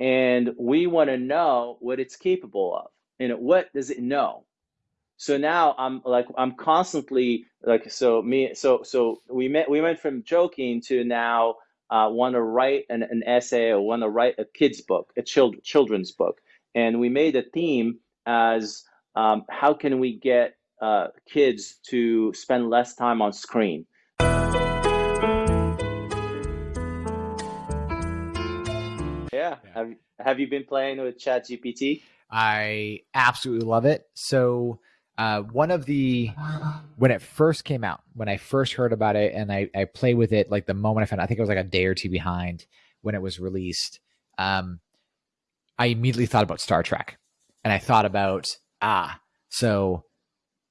and we want to know what it's capable of. Know, what does it know? So now I'm like I'm constantly like so me so so we met we went from joking to now uh, want to write an, an essay or want to write a kid's book, a child, children's book, and we made a theme as um, how can we get uh, kids to spend less time on screen. Yeah. yeah. Have, have you been playing with ChatGPT? I absolutely love it. So uh, one of the when it first came out, when I first heard about it, and I, I played with it like the moment I found, I think it was like a day or two behind when it was released. Um, I immediately thought about Star Trek, and I thought about ah, so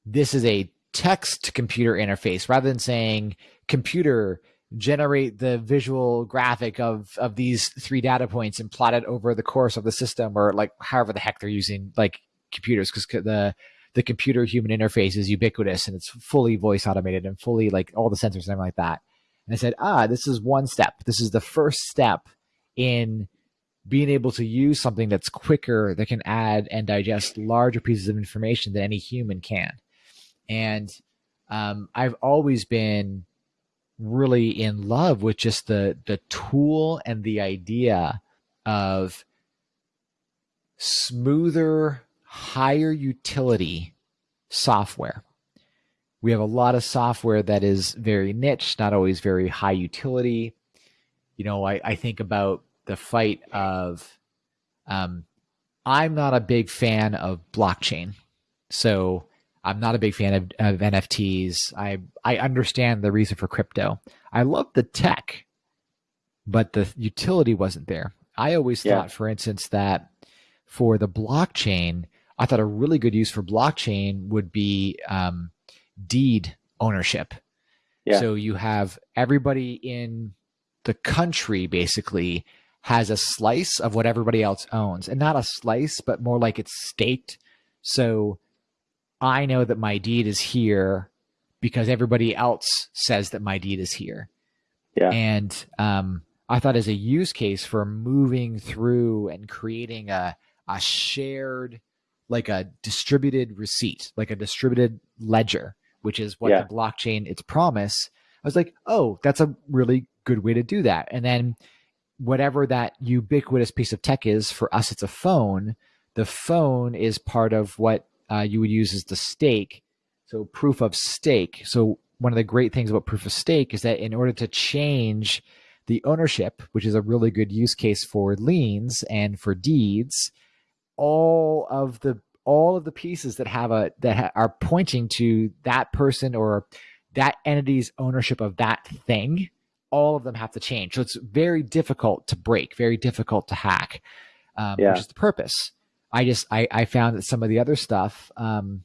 this is a text to computer interface rather than saying computer generate the visual graphic of of these three data points and plot it over the course of the system or like however the heck they're using like computers because the the computer human interface is ubiquitous and it's fully voice automated and fully like all the sensors and everything like that. And I said, ah, this is one step. This is the first step in being able to use something that's quicker that can add and digest larger pieces of information than any human can. And um, I've always been really in love with just the the tool and the idea of smoother higher utility software. We have a lot of software that is very niche, not always very high utility. You know, I, I think about the fight of, um, I'm not a big fan of blockchain. So I'm not a big fan of, of NFTs. I, I understand the reason for crypto. I love the tech, but the utility wasn't there. I always yeah. thought, for instance, that for the blockchain, I thought a really good use for blockchain would be um, deed ownership. Yeah. So you have everybody in the country basically has a slice of what everybody else owns, and not a slice, but more like it's staked. So I know that my deed is here because everybody else says that my deed is here. Yeah. And um, I thought as a use case for moving through and creating a a shared like a distributed receipt, like a distributed ledger, which is what yeah. the blockchain its promise. I was like, oh, that's a really good way to do that. And then whatever that ubiquitous piece of tech is for us, it's a phone. The phone is part of what uh, you would use is the stake. So proof of stake. So one of the great things about proof of stake is that in order to change the ownership, which is a really good use case for liens and for deeds, all of the all of the pieces that have a that ha, are pointing to that person or that entity's ownership of that thing all of them have to change so it's very difficult to break very difficult to hack um, yeah. which is the purpose i just I, I found that some of the other stuff um,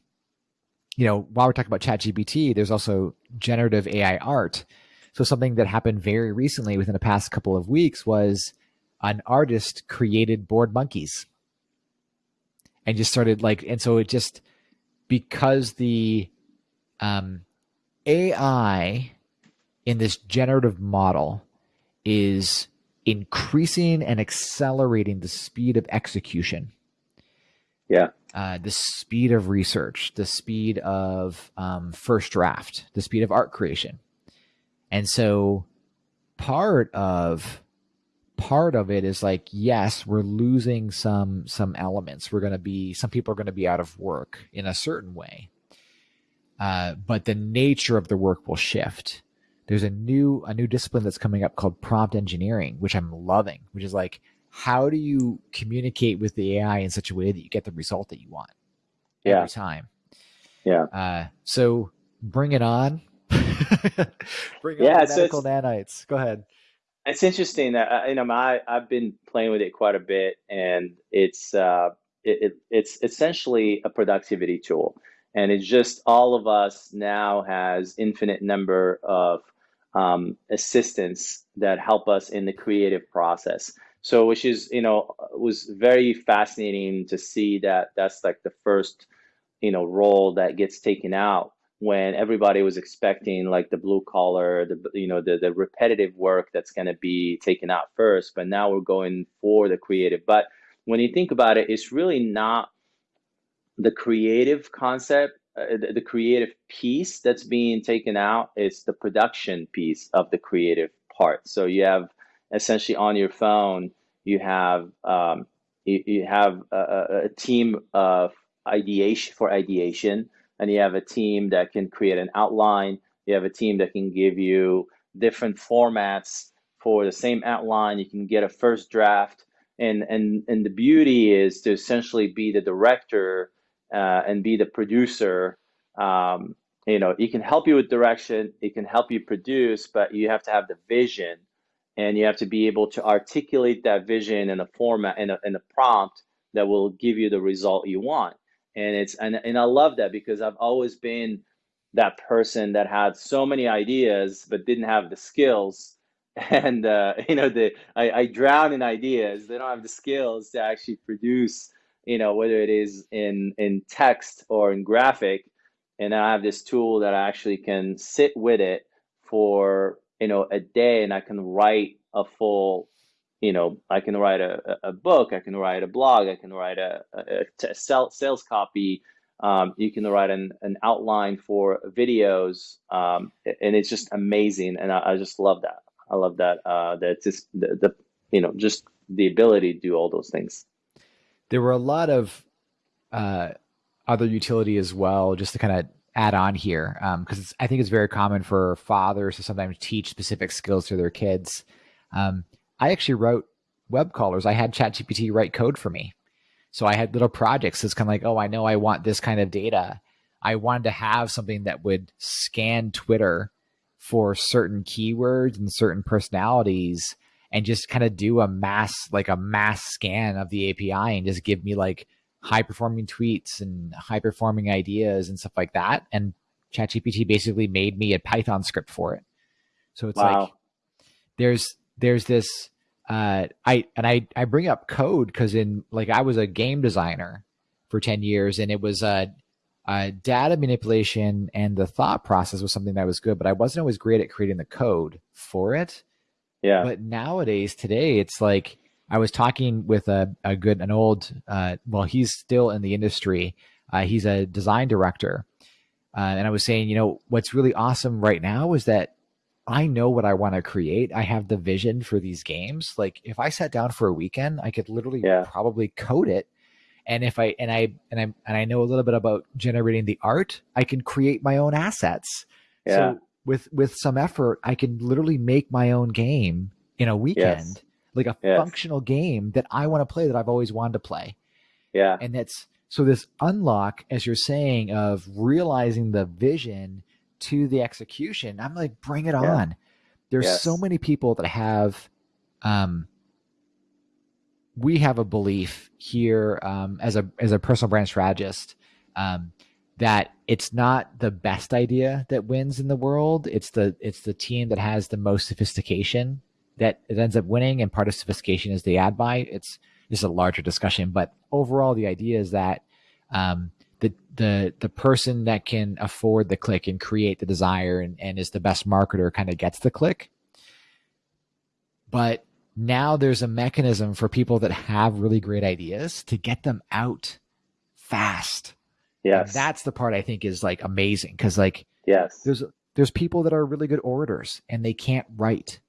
you know while we're talking about chat gpt there's also generative ai art so something that happened very recently within the past couple of weeks was an artist created bored monkeys and just started like, and so it just because the um, AI in this generative model is increasing and accelerating the speed of execution. Yeah. Uh, the speed of research, the speed of um, first draft, the speed of art creation. And so part of part of it is like yes we're losing some some elements we're going to be some people are going to be out of work in a certain way uh, but the nature of the work will shift there's a new a new discipline that's coming up called prompt engineering which i'm loving which is like how do you communicate with the ai in such a way that you get the result that you want yeah. every time? Yeah. Uh, so bring it on. Bring yeah, on the medical nanites. Go ahead. It's interesting that uh, you know I I've been playing with it quite a bit, and it's uh, it, it, it's essentially a productivity tool, and it's just all of us now has infinite number of um, assistants that help us in the creative process. So, which is you know was very fascinating to see that that's like the first you know role that gets taken out when everybody was expecting like the blue collar, the you know the the repetitive work that's going to be taken out first, but now we're going for the creative. But when you think about it, it's really not the creative concept, uh, the, the creative piece that's being taken out. It's the production piece of the creative part. So you have essentially on your phone, you have um, you, you have a, a team of ideation for ideation and you have a team that can create an outline. You have a team that can give you different formats for the same outline. You can get a first draft, and and and the beauty is to essentially be the director uh, and be the producer. Um, you know, it can help you with direction. It can help you produce, but you have to have the vision, and you have to be able to articulate that vision in a format and a, in a prompt that will give you the result you want. And it's and, and i love that because i've always been that person that had so many ideas but didn't have the skills. And uh, you know the I, I drown in ideas. They don't have the skills to actually produce you know whether it is in in text or in graphic. And i have this tool that i actually can sit with it for you know a day and i can write a full you know, I can write a, a book, I can write a blog, I can write a, a, a sales copy. Um, you can write an, an outline for videos, um, and it's just amazing. And I, I, just love that. I love that. Uh, that just the, the, you know, just the ability to do all those things. There were a lot of uh, other utility as well, just to kind of add on here, because um, I think it's very common for fathers to sometimes teach specific skills to their kids. Um, I actually wrote web crawlers. I had ChatGPT write code for me. So I had little projects. It's kind of like, oh, I know I want this kind of data. I wanted to have something that would scan Twitter for certain keywords and certain personalities and just kind of do a mass, like a mass scan of the API and just give me like high performing tweets and high performing ideas and stuff like that. And ChatGPT basically made me a Python script for it. So it's wow. like there's there's this uh, I and I I bring up code because in like I was a game designer for ten years, and it was uh, uh, data manipulation and the thought process was something that was good, but I wasn't always great at creating the code for it. Yeah. But nowadays, today, it's like I was talking with a, a good an old uh, well, he's still in the industry. Uh, he's a design director, uh, and I was saying, you know, what's really awesome right now is that I know what I want to create. I have the vision for these games. Like if I sat down for a weekend, I could literally yeah. probably code it. And if I and I and I and I know a little bit about generating the art, I can create my own assets. Yeah. So with with some effort, I can literally make my own game in a weekend, yes. Like a yes. functional game that I want to play that I've always wanted to play. Yeah. And that's so this unlock, as you're saying, of realizing the vision to the execution, I'm like, bring it yeah. on. There's yes. so many people that have, um, we have a belief here um, as a as a personal brand strategist um, that it's not the best idea that wins in the world. It's the it's the team that has the most sophistication that it ends up winning, and part of sophistication is the ad buy. It's just a larger discussion, but overall, the idea is that um, the the the person that can afford the click and create the desire and, and is the best marketer kind of gets the click. But now there's a mechanism for people that have really great ideas to get them out fast. Yes. And that's the part I think is like amazing because like yes, there's there's people that are really good orators and they can't write,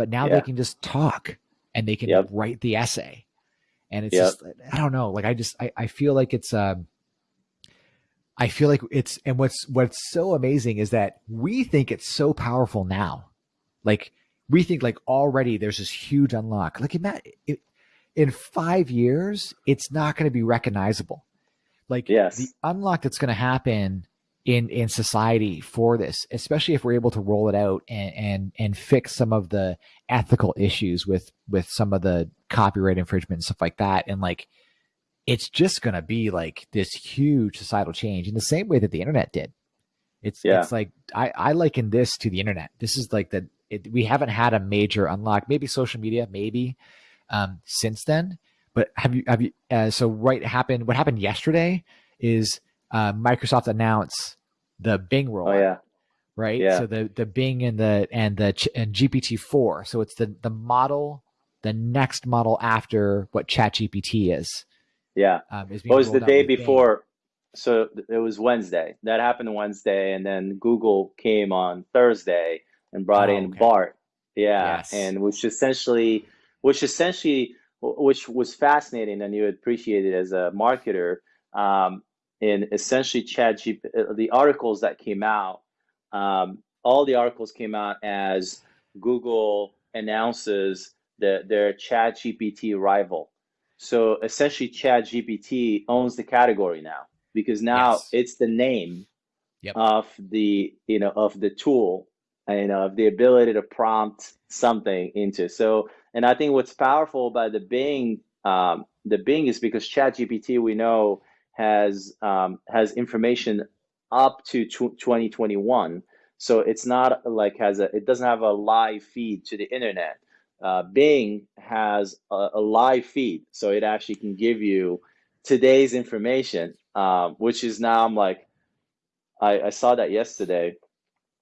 but now yeah. they can just talk and they can yep. write the essay. And it's yep. just I don't know, like I just I, I feel like it's um I feel like it's and what's what's so amazing is that we think it's so powerful now. Like we think like already there's this huge unlock. Like in in five years, it's not going to be recognizable. Like yes. the unlock that's going to happen in in society for this, especially if we're able to roll it out and and and fix some of the ethical issues with with some of the copyright infringement and stuff like that, and like it's just going to be like this huge societal change in the same way that the internet did. It's yeah. it's like I I liken this to the internet. This is like the it, we haven't had a major unlock. Maybe social media, maybe um, since then. But have you have you? Uh, so right happened. What happened yesterday is uh, Microsoft announced the Bing Oh yeah. right? Yeah. So the the Bing and the and the and GPT four. So it's the the model, the next model after what ChatGPT is. Yeah. Um, is It was the day with Bing. before. So it was Wednesday. That happened Wednesday, and then Google came on Thursday and brought Oh, in okay. Bard. Yeah, Yes. and which essentially, which essentially, which was fascinating, and you would appreciate it as a marketer. Um, and essentially, ChatGPT, the articles that came out, um, all the articles came out as Google announces that their ChatGPT rival. So essentially, ChatGPT owns the category now because now Yes. it's the name Yep. of the you know of the tool and of the ability to prompt something into. So, and I think what's powerful about the Bing um, the Bing is because ChatGPT we know has um, has information up to tw 2021. So it's not like has a it doesn't have a live feed to the internet. Uh, Bing has a, a live feed, so it actually can give you today's information, um, which is now I'm like, I, I saw that yesterday,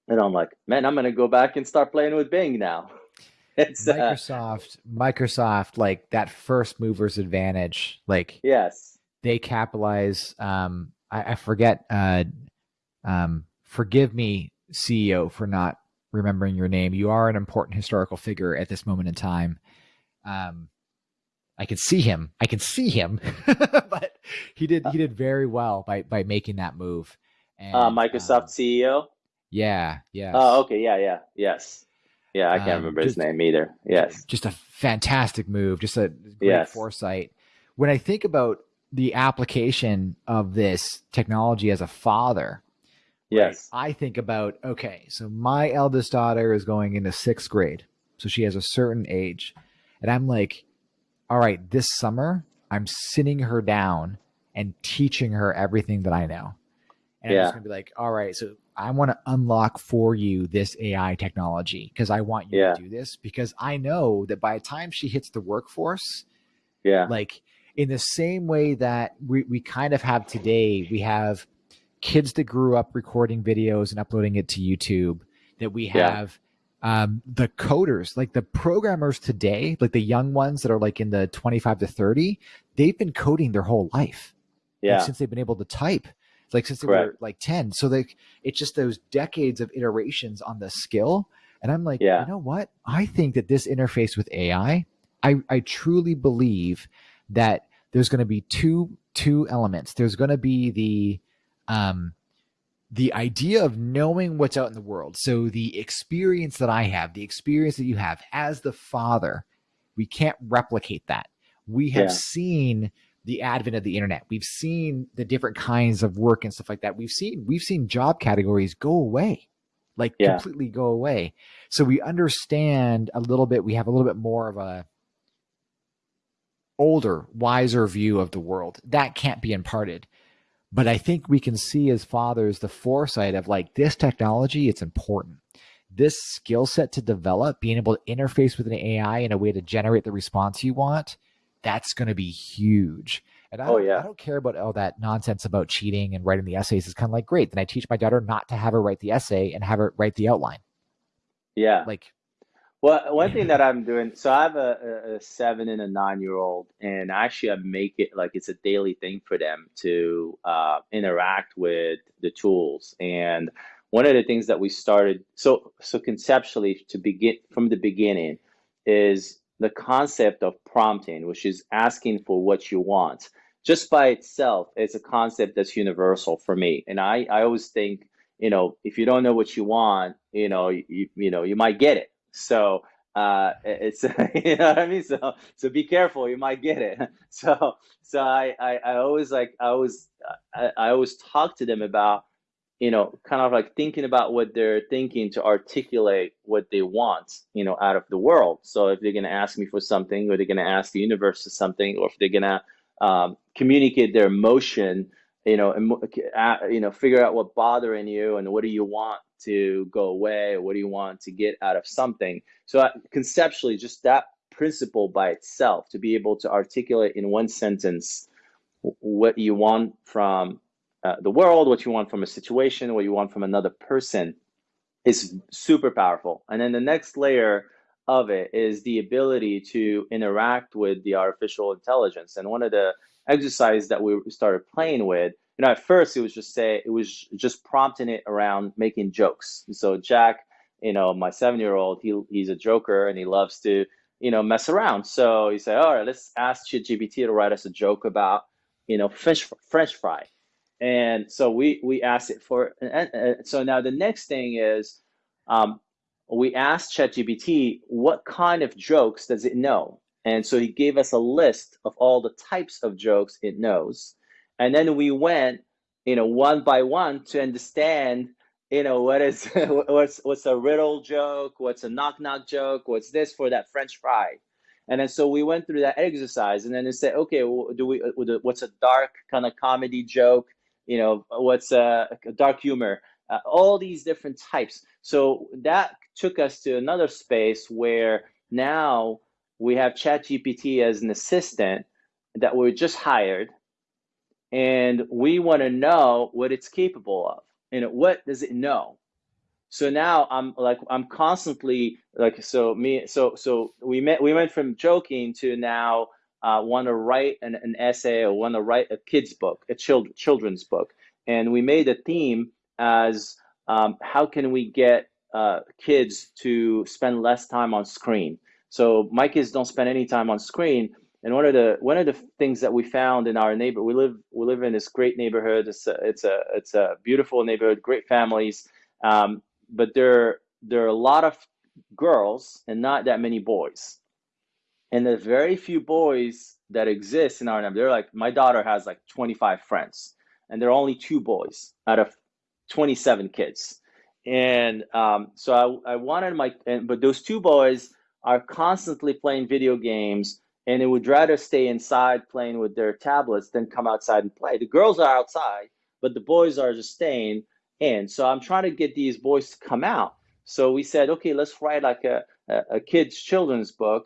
and I'm like, man, I'm gonna go back and start playing with Bing now. It's uh, Microsoft, Microsoft, like that first mover's advantage, like yes, they capitalize. Um, I, I forget. Uh, um, forgive me, CEO, for not remembering your name. You are an important historical figure at this moment in time. Um, I can see him. I can see him, but he did. He did very well by by making that move. And, uh, Microsoft um, CEO. yeah. Yeah. Oh, okay, yeah, yeah, yes, yeah. I can't Um, remember his name either. Yes, just a fantastic move, just a great Yes. foresight. When I think about the application of this technology as a father, right, yes, I think about okay, so my eldest daughter is going into sixth grade, so she has a certain age, and I'm like, all right, this summer I'm sitting her down and teaching her everything that I know, and I'm just gonna be like, all right, so I want to unlock for you this AI technology because I want you Yeah. to do this because I know that by the time she hits the workforce, yeah, like in the same way that we, we kind of have today, we have kids that grew up recording videos and uploading it to YouTube, that we Yeah. have um, the coders, like the programmers today, like the young ones that are like in the 25 to 30, they've been coding their whole life. Like, yeah, since they've been able to type like since they were like 10 so like it's just those decades of iterations on the skill. And i'm like Yeah. you know what? I think that this interface with ai i i truly believe that there's going to be two two elements. There's going to be the um the idea of knowing what's out in the world. So the experience that i have the experience that you have as the father we can't replicate that. We have Yeah. seen the advent of the internet. We've seen the different kinds of work and stuff like that. We've seen we've seen job categories go away like Yeah. completely go away. So we understand a little bit we have a little bit more of a older wiser view of the world. That can't be imparted. But i think we can see as fathers the foresight of like this technology it's important. This skill set to develop being able to interface with an ai in a way to generate the response you want that's going to be huge. And I Oh, don't, yeah. I don't care about all that nonsense about cheating and writing the essays. It's kind of like great then i teach my daughter not to have her write the essay and have her write the outline. Yeah. like Well, one thing that I'm doing, so I have a, a, a seven and a nine year old, and actually I make it like it's a daily thing for them to uh, interact with the tools. And one of the things that we started, so so conceptually to begin from the beginning, is the concept of prompting, which is asking for what you want. Just by itself, it's a concept that's universal for me. And I, I always think, you know, if you don't know what you want, you know, you, you know, you might get it. So uh, it's you know what I mean. So so be careful, you might get it. So so I I, I always like I always I, I always talk to them about you know kind of like thinking about what they're thinking to articulate what they want you know out of the world. So if they're gonna ask me for something, or they're gonna ask the universe for something, or if they're gonna um, communicate their emotion, you know, and you know, figure out what bothering you and what do you want to go away, or what do you want to get out of something. So uh, conceptually, just that principle by itself, to be able to articulate in one sentence what you want from uh, the world, what you want from a situation, what you want from another person is super powerful. And then the next layer of it is the ability to interact with the artificial intelligence. And one of the exercises that we started playing with, you know, at first it was just say it was just prompting it around making jokes. So Jack, you know, my seven year old, he he's a joker and he loves to, you know, mess around. So he said, all right, let's ask ChatGPT to write us a joke about, you know, French French fry. And so we we asked it for, and so now the next thing is, um, we asked ChatGPT what kind of jokes does it know, and so he gave us a list of all the types of jokes it knows, and then we went, you know, one by one to understand, you know, what is what's what's a riddle joke, what's a knock knock joke, what's this for that French fry, and then so we went through that exercise, and then it said, okay, do we what's a dark kind of comedy joke? you know, what's a dark humor, uh, all these different types. So that took us to another space where now we have ChatGPT as an assistant that we just hired, and we want to know what it's capable of. Know, what does it know? So now I'm like I'm constantly like so me so so we met we went from joking to now uh, want to write an, an essay or want to write a kid's book, a child, children's book. And we made a theme as um, how can we get uh, kids to spend less time on screen? So my kids don't spend any time on screen. And one of the one of the things that we found in our neighbor, we live we live in this great neighborhood. It's a it's a it's a beautiful neighborhood, great families. Um, but there there are a lot of girls and not that many boys and the very few boys that exist in R&M, they're like my daughter has like 25 friends, and there are only two boys out of 27 kids. And um, so I, I wanted my, and, but those two boys are constantly playing video games, and they would rather stay inside playing with their tablets than come outside and play. The girls are outside, but the boys are just staying in. So I'm trying to get these boys to come out. So we said, okay, let's write like a, a, kids' children's book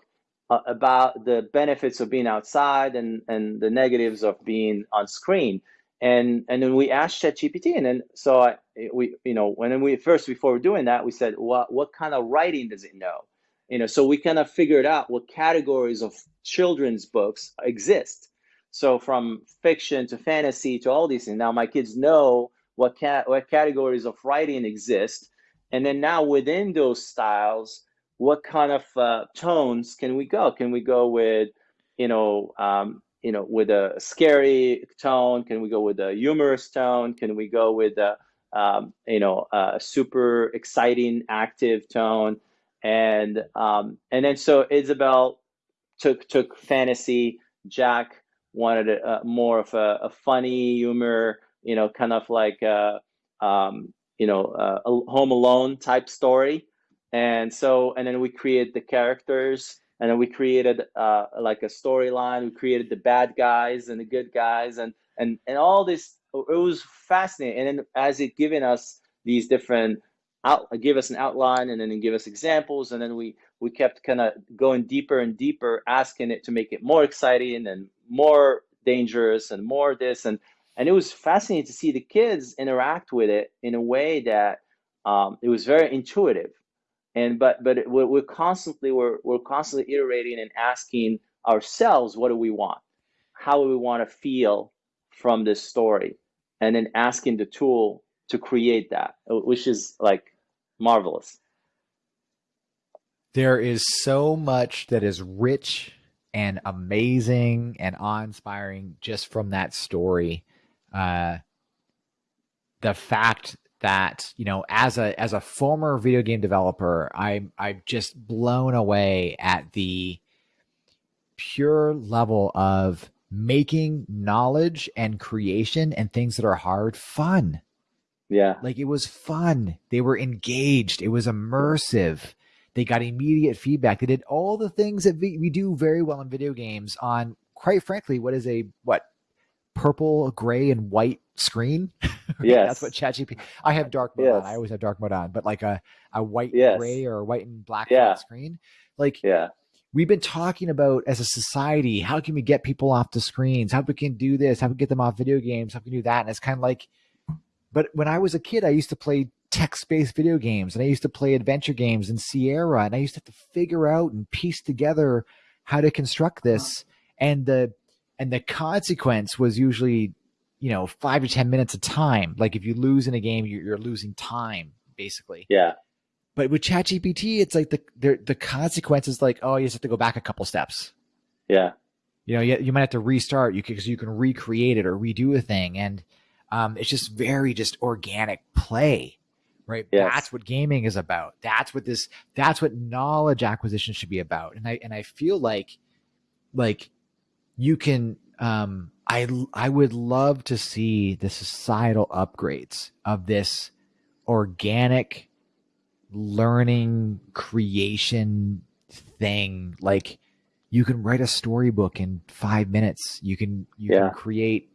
uh, about the benefits of being outside and, and the negatives of being on screen. And, and then we asked ChatGPT, and then so I, we, you know, when we first before doing that, we said, what what kind of writing does it know? You know, so we kind of figured out what categories of children's books exist. So from fiction to fantasy to all these things. Now my kids know what cat what categories of writing exist, and then now within those styles, what kind of uh, tones can we go? Can we go with, you know, um, you know, with a scary tone? Can we go with a humorous tone? Can we go with a, um, you know, a super exciting, active tone? And um, and then so Isabel took took fantasy. Jack wanted a, a more of a, a, funny humor, you know, kind of like a, um, you know, a Home Alone type story. And so and then we created the characters and then we created uh, like a storyline. We created the bad guys and the good guys and and and all this it was fascinating. And then as it given us these different out give us an outline and then give us examples. And then we we kept kind of going deeper and deeper asking it to make it more exciting and more dangerous and more this. And and it was fascinating to see the kids interact with it in a way that um, it was very intuitive. And but but we're, we're constantly we're, we're constantly iterating and asking ourselves what do we want? How do we want to feel from this story? And then asking the tool to create that which is like marvelous. There is so much that is rich and amazing and awe-inspiring just from that story. Uh, the fact that you know as a as a former video game developer i'm i'm just blown away at the pure level of making knowledge and creation and things that are hard fun yeah like it was fun they were engaged it was immersive they got immediate feedback they did all the things that we, we do very well in video games on quite frankly what is a what purple gray and white screen Yeah, that's what ChatGPT. I have dark mode yes. on. I always have dark mode on, but like a a white yes. gray or white and black yeah. screen, like yeah, we've been talking about as a society, how can we get people off the screens? How we can do this? How we get them off video games? How we can do that? And it's kind of like, but when I was a kid, I used to play text-based video games and I used to play adventure games in Sierra and I used to have to figure out and piece together how to construct this. And the and the consequence was usually, you know, five to ten minutes of time. Like if you lose in a game, you're, you're losing time, basically. Yeah. But with ChatGPT, it's like the the the consequences like, oh, you just have to go back a couple steps. Yeah. You know, you, you might have to restart. You because you can recreate it or redo a thing, and um, it's just very just organic play, right? Yes. That's what gaming is about. That's what this. That's what knowledge acquisition should be about. And I and I feel like, like, you can. Um, I I would love to see the societal upgrades of this organic learning creation thing like you can write a storybook in five minutes you can you Yeah. can create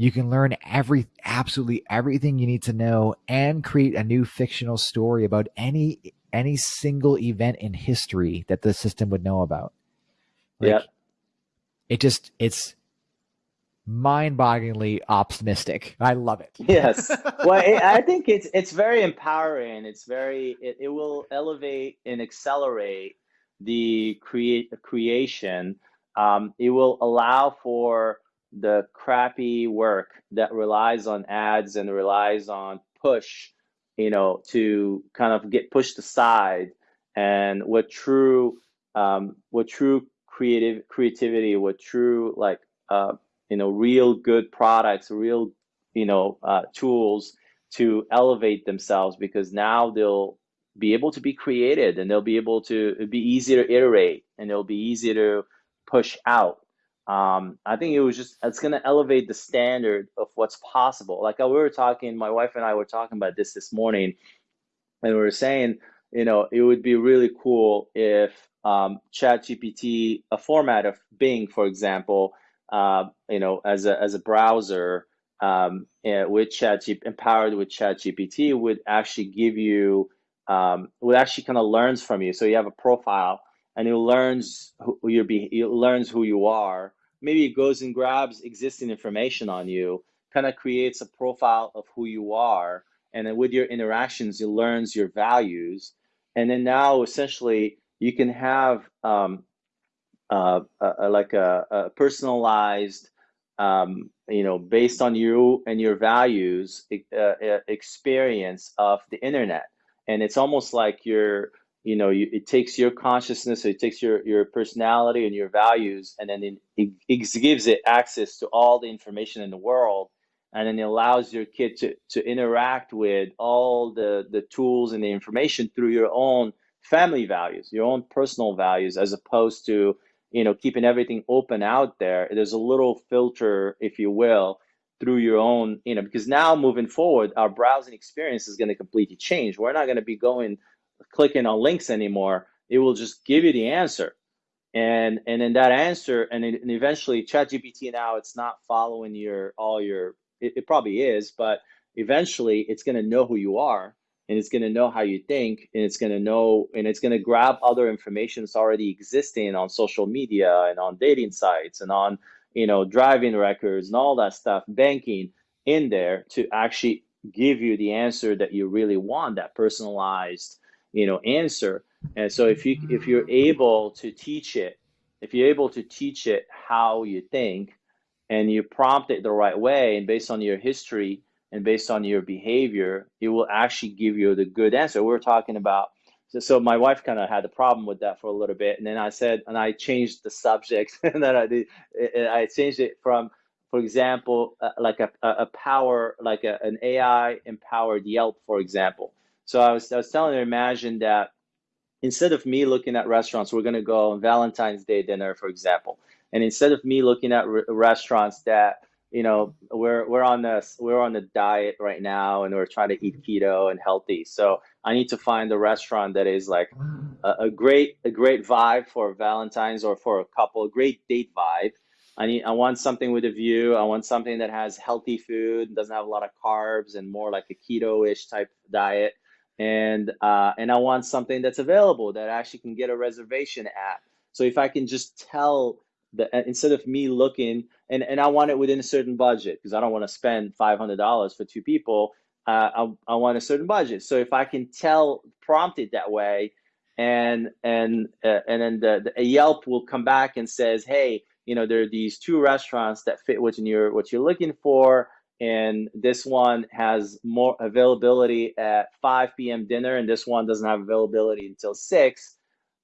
you can learn every absolutely everything you need to know and create a new fictional story about any any single event in history that the system would know about Like, Yeah. it just it's mind-bogglingly optimistic i love it Yes. Well, it, I think it's it's very empowering. It's very it, it will elevate and accelerate the create creation. Um, it will allow for the crappy work that relies on ads and relies on push, you know, to kind of get pushed aside. And what true, um, what true creative creativity, what true like, uh, you know, real good products, real you know uh, tools to elevate themselves because now they'll be able to be created and they'll be able to be easier to iterate and it'll be easier to push out um, i think it was just it's going to elevate the standard of what's possible like uh, we were talking my wife and i were talking about this this morning and we were saying you know it would be really cool if um, chat gpt a format of bing for example uh, you know as a as a browser um, eh, with ChatGPT, empowered with ChatGPT, would actually give you, um, would actually kind of learns from you. So you have a profile, and it learns who your be, it learns who you are. Maybe it goes and grabs existing information on you, kind of creates a profile of who you are, and then with your interactions, it learns your values, and then now essentially you can have um, uh, like a, a personalized, um, you know, based on you and your values, uh, experience of the internet. And it's almost like you're, you know, you, it takes your consciousness, it takes your your personality and your values, and then it, it, gives it access to all the information in the world, and then it allows your kid to to interact with all the the tools and the information through your own family values, your own personal values, as opposed to you know keeping everything open out there. There's a little filter if you will through your own you know because now moving forward our browsing experience is going to completely change. We're not going to be going clicking on links anymore it will just give you the answer. And and then that answer and, it, and eventually ChatGPT now it's not following your all your it, it probably is but eventually it's going to know who you are and it's going to know how you think and it's going to know and it's going to grab other information that's already existing on social media and on dating sites and on you know driving records and all that stuff banking in there to actually give you the answer that you really want that personalized you know answer and so if you if you're able to teach it if you're able to teach it how you think and you prompt it the right way and based on your history and based on your behavior, it will actually give you the good answer. We're talking about so, so my wife kind of had a problem with that for a little bit, and then I said, and I changed the subject, and then I did, I changed it from, for example, uh, like a, a power, like a, an AI empowered Yelp, for example. So I was I was telling her, imagine that instead of me looking at restaurants, we're gonna go on Valentine's Day dinner, for example, and instead of me looking at re- restaurants that you know we're we're on this we're on the diet right now and we're trying to eat keto and healthy. So i need to find a restaurant that is like a, a great a great vibe for valentine's or for a couple a great date vibe. I need i want something with a view. I want something that has healthy food doesn't have a lot of carbs and more like a keto-ish type diet and uh, and i want something that's available that I actually can get a reservation at So if I can just tell the uh, instead of me looking and and I want it within a certain budget because I don't want to spend five hundred dollars for two people. Uh, I I want a certain budget. So if I can tell prompt it that way, and and uh, and then the, the Yelp will come back and says, hey, you know, there are these two restaurants that fit what you're what you're looking for and this one has more availability at 5 p.m. dinner, and this one doesn't have availability until six,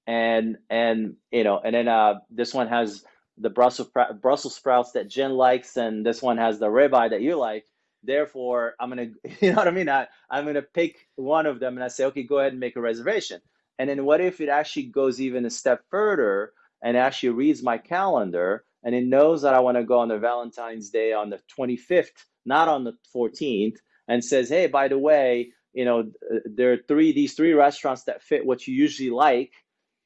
and and you know, and then uh, this one has the Brussels Brussels sprouts that Jen likes, and this one has the ribeye that you like. Therefore, I'm gonna, you know what I mean? I, I'm gonna pick one of them, and I say, okay, go ahead and make a reservation. And then what if it actually goes even a step further and actually reads my calendar, and it knows that I want to go on the Valentine's Day on the 25th not on the 14th, and says, hey, by the way, you know, there are three these three restaurants that fit what you usually like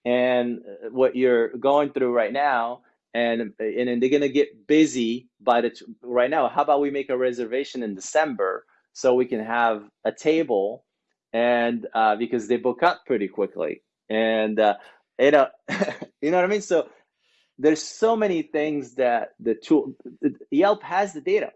and uh, what you're going through right now. And and they're gonna get busy by the right now. How about we make a reservation in December so we can have a table, and uh, because they book up pretty quickly, and uh, you know, you know what I mean. So there's so many things that the tool Yelp has the data.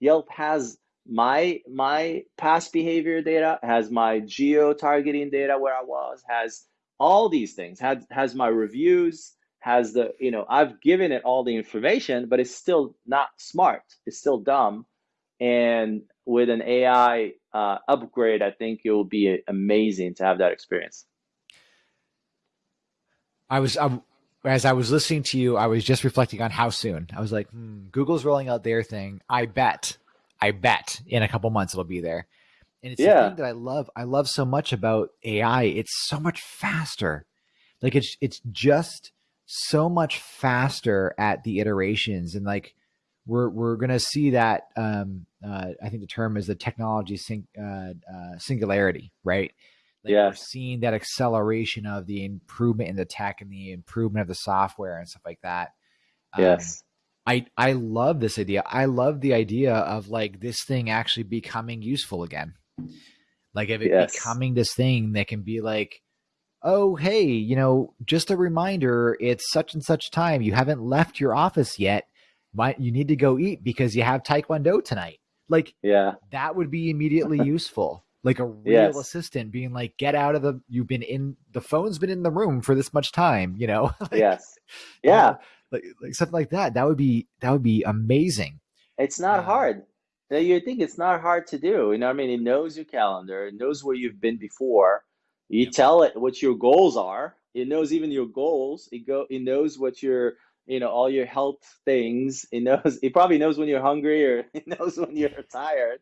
Yelp has my my past behavior data, has my geo targeting data where I was, has all these things, has has my reviews, has the you know I've given it all the information, but it's still not smart. It's still dumb. And with an AI uh, upgrade, I think it will be amazing to have that experience. I was I, as I was listening to you, I was just reflecting on how soon. I was like, hmm, Google's rolling out their thing. I bet, I bet in a couple months it'll be there. And it's yeah. the thing that I love. I love so much about AI. It's so much faster. Like it's it's just so much faster at the iterations, and like we're we're gonna see that. Um, uh, I think the term is the technology sing, uh, uh, singularity, right? Like yeah. we're seeing that acceleration of the improvement in the tech and the improvement of the software and stuff like that. Um, yes. I I love this idea. I love the idea of like this thing actually becoming useful again. Like if it yes. becoming this thing that can be like, oh hey, you know, just a reminder, it's such and such time. You haven't left your office yet. Might you need to go eat because you have taekwondo tonight. Like yeah, that would be immediately useful like a real yes. assistant being like get out of the you've been in the phone's been in the room for this much time you know? Like, yes. yeah. like, like something like that that would be that would be amazing. It's not uh, hard. You think it's not hard to do you know i mean? It knows your calendar it knows where you've been before. You yeah. tell it what your goals are it knows even your goals it go it knows what your you know all your health things. He knows he probably knows when you're hungry or he knows when you're tired.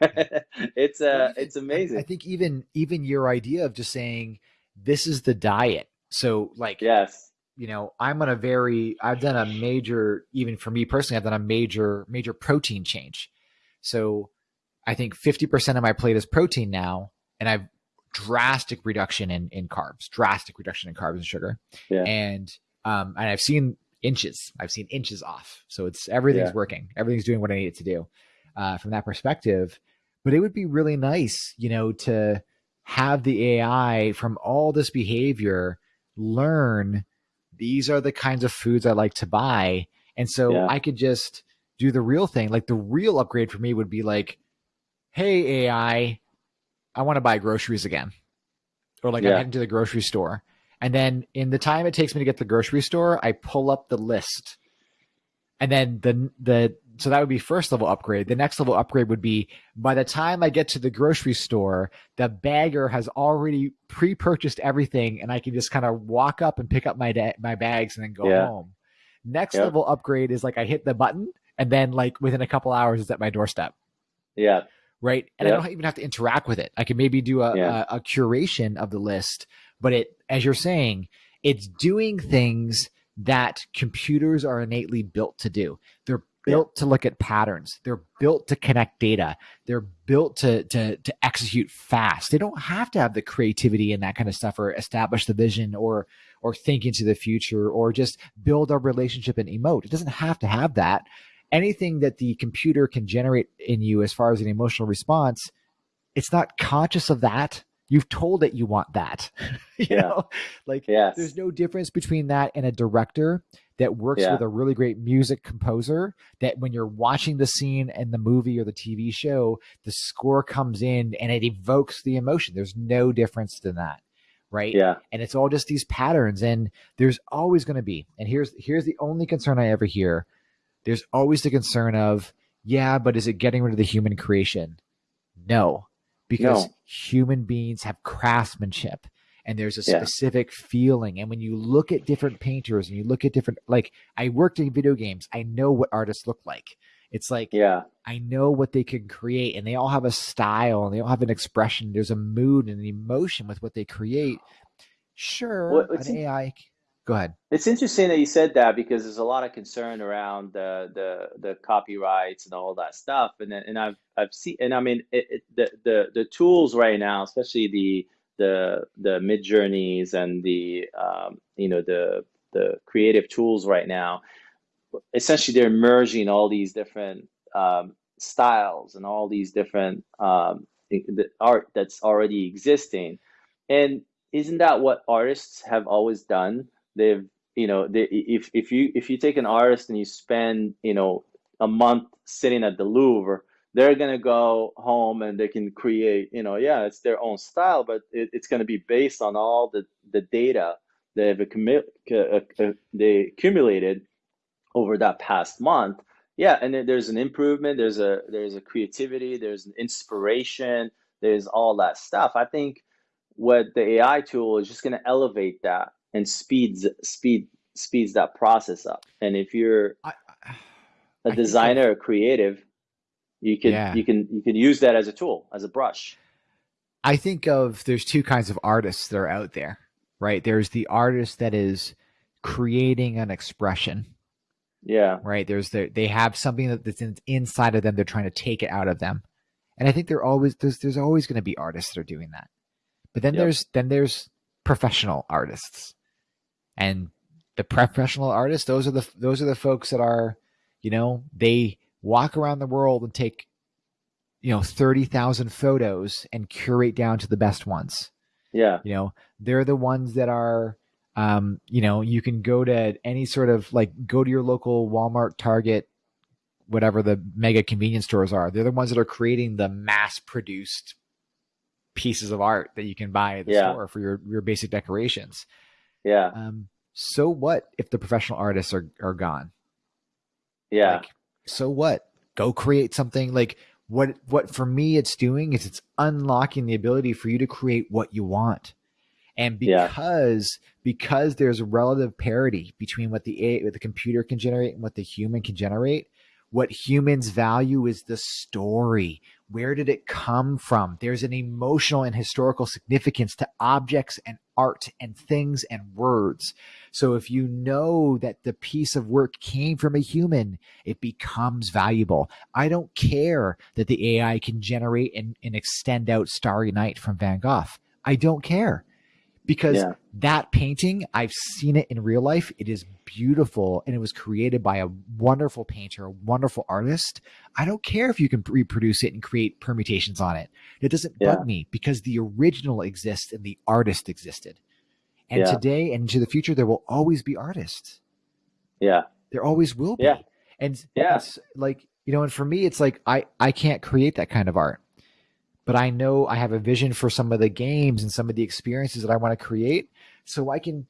It's uh it's amazing I, think even even your idea of just saying this is the diet. So like yes. you know i'm on a very i've done a major even for me personally i've done a major major protein change. So i think 50% of my plate is protein now and i've drastic reduction in in carbs drastic reduction in carbs and sugar. Yeah. and um and i've seen inches. I've seen inches off. So it's everything's yeah. working. Everything's doing what I need it to do uh, from that perspective. But it would be really nice, you know, to have the AI from all this behavior learn these are the kinds of foods I like to buy. And so yeah. I could just do the real thing. Like the real upgrade for me would be like, hey, AI, I want to buy groceries again. Or like yeah. I'm heading to the grocery store and then in the time it takes me to get to the grocery store, I pull up the list. And then the the so that would be first level upgrade. The next level upgrade would be by the time I get to the grocery store, the bagger has already pre-purchased everything, and I can just kind of walk up and pick up my da- my bags and then go yeah. home. Next yep. level upgrade is like I hit the button, and then like within a couple hours, it's at my doorstep. Yeah. Right. And yep. I don't even have to interact with it. I can maybe do a, yeah. a, a curation of the list but it, as you're saying, it's doing things that computers are innately built to do. They're built to look at patterns. They're built to connect data. They're built to, to, to execute fast. They don't have to have the creativity and that kind of stuff or establish the vision or, or think into the future or just build a relationship and emote. It doesn't have to have that. Anything that the computer can generate in you as far as an emotional response, it's not conscious of that You've told it you want that. you Yeah. know, like Yes. there's no difference between that and a director that works Yeah. with a really great music composer that when you're watching the scene in the movie or the TV show, the score comes in and it evokes the emotion. There's no difference than that. Right. Yeah. And it's all just these patterns. And there's always going to be, and here's here's the only concern I ever hear. There's always the concern of, yeah, but is it getting rid of the human creation? No, because No. human beings have craftsmanship and there's a Yeah. specific feeling. And when you look at different painters and you look at different, like I worked in video games, I know what artists look like. It's like Yeah. I know what they can create, and they all have a style and they all have an expression. There's a mood and an emotion with what they create. Sure, Well, an AI. Go ahead. It's interesting that you said that because there's a lot of concern around the the the copyrights and all that stuff, and and I've I've seen and I mean it, it, the the the tools right now, especially the the the Midjourneys and the um, you know the the creative tools right now, essentially they're merging all these different um, styles and all these different um, the art that's already existing, and isn't that what artists have always done? They've you know they, if if you if you take an artist and you spend you know a month sitting at the Louvre, they're gonna go home and they can create you know yeah it's their own style, but it, it's gonna be based on all the the data they've uh, uh, they accumulated over that past month. Yeah, and there's an improvement. There's a there's a creativity. There's an inspiration. There's all that stuff. I think what the AI tool is just going to elevate that and speeds speed speeds that process up. And if you're I, a I think of- designer or creative, you can Yeah. you can you can use that as a tool, as a brush. I think of there's two kinds of artists that are out there, right? There's the artist that is creating an expression, Yeah. right? There's the they have something that's in, inside of them. They're trying to take it out of them, and I think they're always there's there's always going to be artists that are doing that. But then Yep. there's then there's professional artists, and the professional artists those are the those are the folks that are, you know, they walk around the world and take, you know, thirty thousand photos and curate down to the best ones Yeah. you know they're the ones that are um you know you can go to any sort of like go to your local walmart target whatever the mega convenience stores are they're the ones that are creating the mass produced pieces of art that you can buy at the Yeah. store for your your basic decorations Yeah. um so what if the professional artists are are gone Yeah. like, so what? Go create something like what what for me it's doing is it's unlocking the ability for you to create what you want. And Yeah. because because there's relative parity between what the A what the computer can generate and what the human can generate, what humans value is the story. Where did it come from? There's an emotional and historical significance to objects and art and things and words. So if you know that the piece of work came from a human, it becomes valuable. I don't care that the AI can generate and, and extend out Starry Night from Van Gogh. I don't care because Yeah. that painting, I've seen it in real life. It is beautiful and it was created by a wonderful painter, a wonderful artist. I don't care if you can reproduce it and create permutations on it. It doesn't Yeah. bug me because the original exists and the artist existed. And Yeah. today and into the future, there will always be artists. Yeah. There always will be. Yeah. And Yeah. it's like, you know, and for me, it's like I, I can't create that kind of art. But I know I have a vision for some of the games and some of the experiences that I want to create. So I can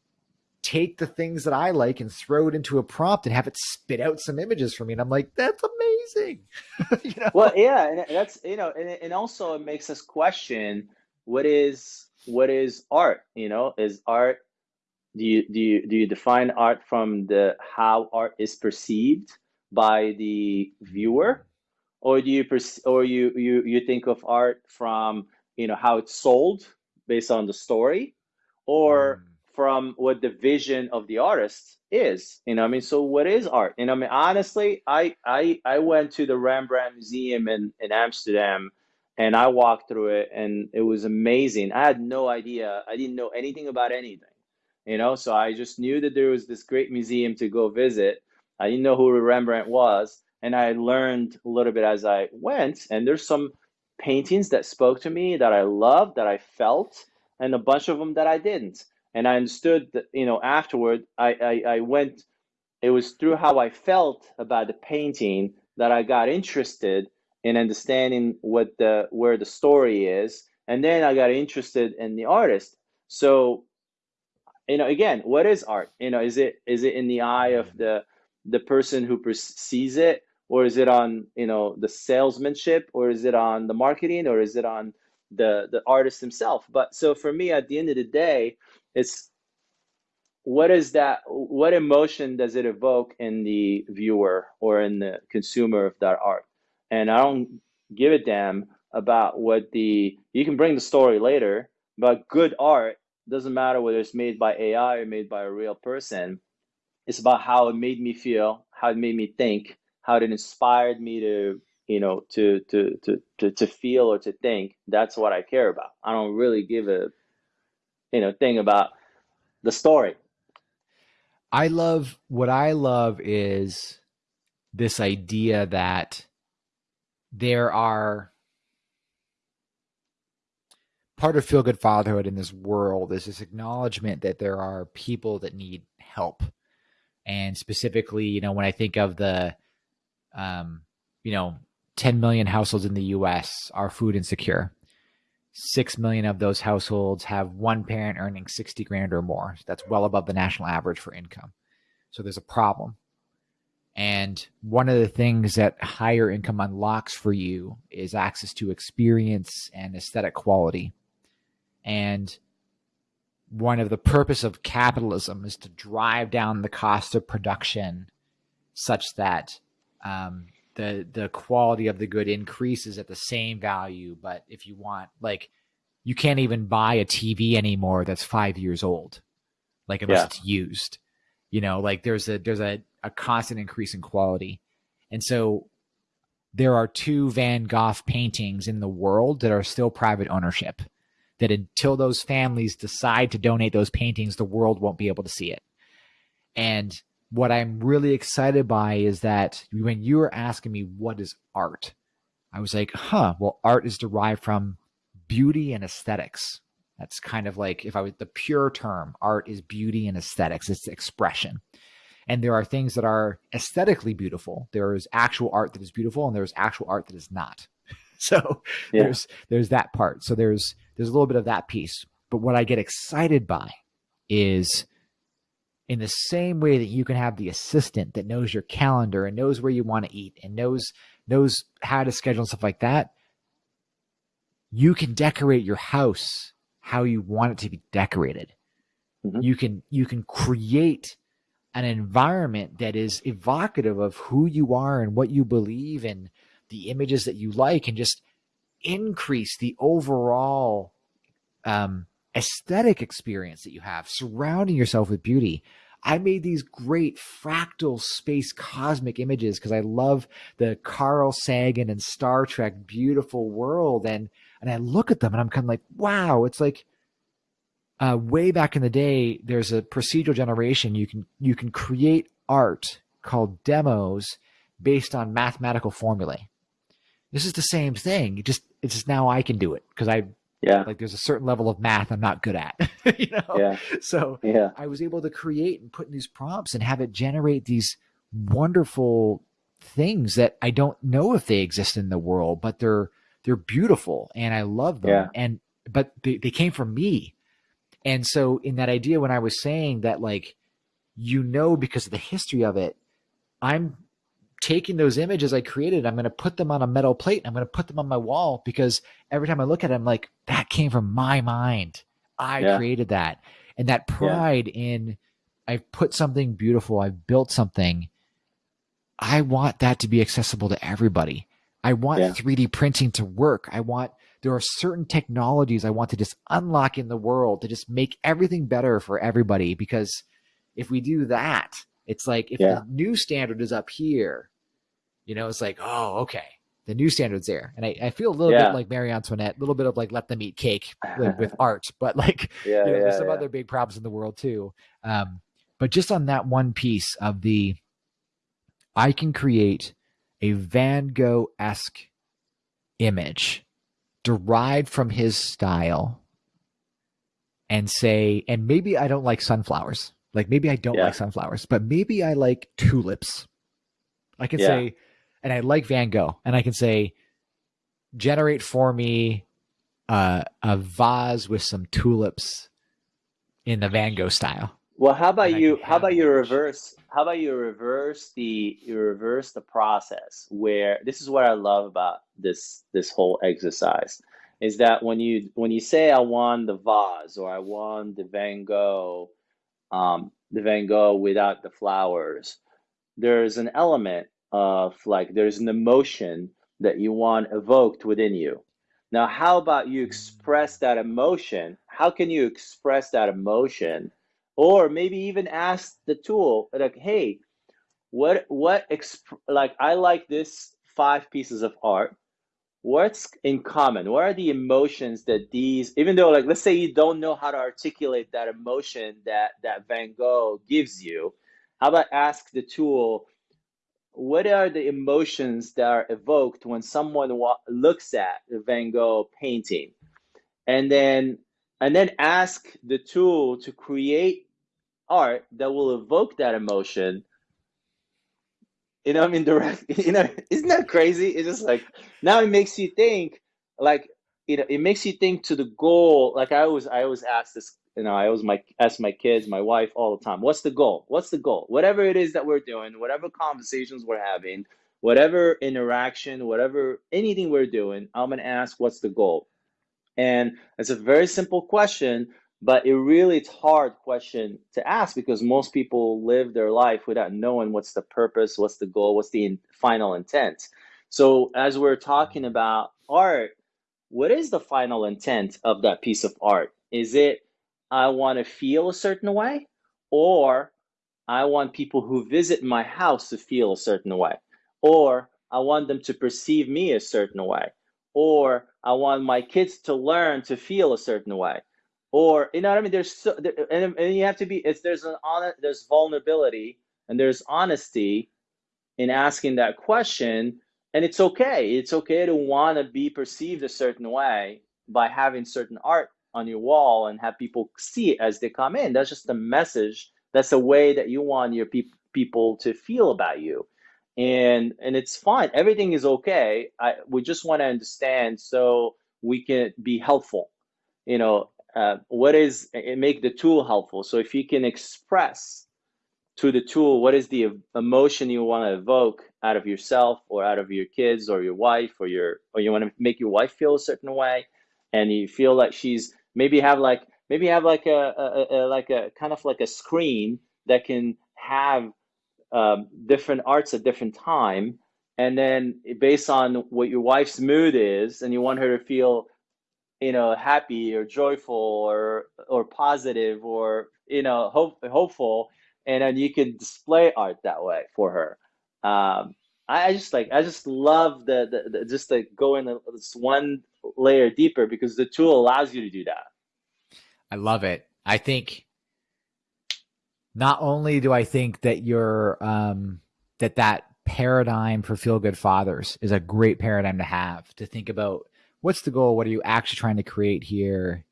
take the things that I like and throw it into a prompt and have it spit out some images for me. And I'm like, that's amazing. you know? Well, yeah, and that's you know, and, and also it makes us question what is what is art? You know, is art do you do you do you define art from the how art is perceived by the viewer, or do you or you you you think of art from you know how it's sold based on the story, or Mm. from what the vision of the artist is you know i mean? So what is art? And i mean? Honestly i i i went to the rembrandt museum in in amsterdam and i walked through it and it was amazing. I had no idea. I didn't know anything about anything you know? So i just knew that there was this great museum to go visit. I didn't know who rembrandt was and i learned a little bit as i went and there's some paintings that spoke to me, that I loved, that I felt, and a bunch of them that I didn't. And I understood that, you know, afterward, I, I, I went, it was through how I felt about the painting that I got interested in understanding what the where the story is and then i got interested in the artist. So you know again what is art? You know is it is it in the eye of mm-hmm. the the person who sees it or is it on you know the salesmanship or is it on the marketing or is it on the the artist himself? But so for me at the end of the day it's what is that what emotion does it evoke in the viewer or in the consumer of that art? And i don't give a damn about what the you can bring the story later but good art doesn't matter whether it's made by ai or made by a real person it's about how it made me feel how it made me think how it inspired me to you know to to to to, to feel or to think that's what i care about i don't really give a you know thing about the story I love what I love is this idea that there are part of feel good fatherhood in this world is this acknowledgement that there are people that need help. And specifically, you know, when I think of the, um, you know, 10 million households in the US are food insecure. 6 million of those households have one parent earning 60 grand or more. That's well above the national average for income. So there's a problem. And one of the things that higher income unlocks for you is access to experience and aesthetic quality. And one of the purpose of capitalism is to drive down the cost of production such that um, the the quality of the good increases at the same value but if you want like you can't even buy a tv anymore that's five years old like unless yeah. it's used you know like there's a there's a, a constant increase in quality and so there are two van gogh paintings in the world that are still private ownership that until those families decide to donate those paintings the world won't be able to see it and what I'm really excited by is that when you were asking me what is art, I was like, huh, well, art is derived from beauty and aesthetics. That's kind of like if I was the pure term, art is beauty and aesthetics, it's expression. And there are things that are aesthetically beautiful. There is actual art that is beautiful, and there's actual art that is not. So yeah. there's there's that part. So there's there's a little bit of that piece. But what I get excited by is in the same way that you can have the assistant that knows your calendar and knows where you want to eat and knows knows how to schedule and stuff like that you can decorate your house how you want it to be decorated mm-hmm. you can you can create an environment that is evocative of who you are and what you believe and the images that you like and just increase the overall um, aesthetic experience that you have, surrounding yourself with beauty. I made these great fractal space cosmic images because I love the Carl Sagan and Star Trek beautiful world. And and I look at them and I'm kind of like, wow, it's like uh, way back in the day, there's a procedural generation. You can you can create art called demos based on mathematical formulae. This is the same thing. It just it's just now I can do it because I yeah. Like there's a certain level of math I'm not good at. you know? Yeah. So yeah. I was able to create and put in these prompts and have it generate these wonderful things that I don't know if they exist in the world, but they're they're beautiful and I love them. Yeah. And but they, they came from me. And so in that idea when I was saying that like you know because of the history of it, I'm taking those images I created, I'm going to put them on a metal plate. I'm going to put them on my wall because every time I look at it, I'm like, that came from my mind. I yeah. created that. And that pride yeah. in I've put something beautiful, I've built something. I want that to be accessible to everybody. I want yeah. 3D printing to work. I want there are certain technologies I want to just unlock in the world to just make everything better for everybody because if we do that, it's like if yeah. the new standard is up here, you know, it's like, oh, okay, the new standard's there. And I, I feel a little yeah. bit like Marie Antoinette, a little bit of like let them eat cake with, with art, but like yeah, you know, there's some other big problems in the world too. Um, but just on that one piece of the, I can create a Van Gogh esque image derived from his style and say, and maybe I don't like sunflowers. Like maybe I don't Yeah. like sunflowers, but maybe I like tulips. I can Yeah. say, and I like Van Gogh, and I can say, generate for me uh, a vase with some tulips in the Van Gogh style. Well, how about And you? How about you reverse? How about you reverse the you reverse the process where this is what I love about this this whole exercise is that when you when you say I want the vase or I want the Van Gogh, um, the Van Gogh without the flowers, there's an element of like there's an emotion that you want evoked within you. Now, how about you express that emotion? How can you express that emotion? Or maybe even ask the tool, like, hey, what what exp like I like this five pieces of art. What's in common? What are the emotions that these, even though like let's say you don't know how to articulate that emotion that that Van Gogh gives you, how about ask the tool, what are the emotions that are evoked when someone looks at the Van Gogh painting? And then and then ask the tool to create art that will evoke that emotion you know, I mean, direct, you know, isn't that crazy? It's just like now it makes you think, like, you know, it makes you think to the goal. Like I always, I always ask this, you know, I always my ask my kids, my wife all the time, what's the goal? What's the goal? Whatever it is that we're doing, whatever conversations we're having, whatever interaction, whatever anything we're doing, I'm gonna ask, what's the goal? And it's a very simple question, but it really it's hard question to ask because most people live their life without knowing what's the purpose, what's the goal, what's the in, final intent. So as we're talking about art, what is the final intent of that piece of art? Is it I want to feel a certain way, or I want people who visit my house to feel a certain way, or I want them to perceive me a certain way, or I want my kids to learn to feel a certain way, or you know what I mean? There's so, there, and, and you have to be. It's there's an honest, there's vulnerability and there's honesty in asking that question, and it's okay. It's okay to want to be perceived a certain way by having certain art on your wall and have people see it as they come in. That's just a message. That's a way that you want your peop people to feel about you and and it's fine everything is okay I, we just want to understand so we can be helpful you know uh, what is it make the tool helpful. So if you can express to the tool what is the emotion you want to evoke out of yourself or out of your kids or your wife or your or you want to make your wife feel a certain way and you feel like she's maybe have like maybe have like a, a, a like a kind of like a screen that can have um, different arts at different time. And then based on what your wife's mood is and you want her to feel you know happy or joyful or or positive or you know hope, hopeful and then you can display art that way for her um, I, I just like i just love the, the, the just like going this one layer deeper because the tool allows you to do that I love it. I think not only do I think that your um, that that paradigm for feel good fathers is a great paradigm to have to think about what's the goal, what are you actually trying to create here,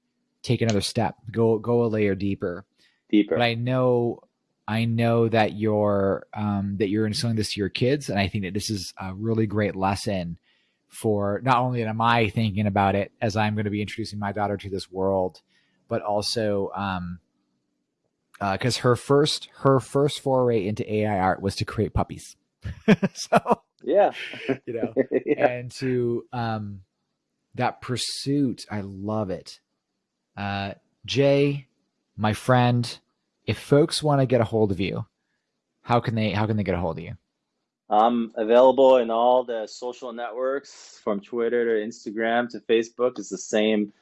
take another step, go go a layer deeper. deeper. But I know I know that you're um, that you're instilling this to your kids, and I think that this is a really great lesson for not only am I thinking about it as I'm going to be introducing my daughter to this world, but also um, because her first her first foray into AI art was to create puppies. so yeah. you know, yeah. and to um, that pursuit, I love it. Uh, Jay, my friend, if folks want to get a hold of you, how can they how can they get a hold of you? I'm available in all the social networks from Twitter to Instagram to Facebook. It's the same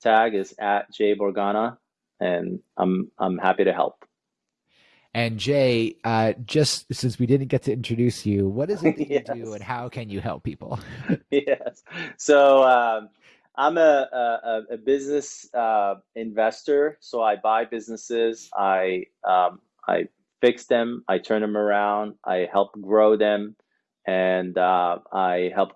tag as at Jay Borgana, and I'm I'm happy to help. And Jay, uh, just since we didn't get to introduce you, what is it that you do, and how can you help people? Yes. So um, I'm a, a, a business uh, investor. So I buy businesses, I um, I fix them, I turn them around, I help grow them, and uh, I help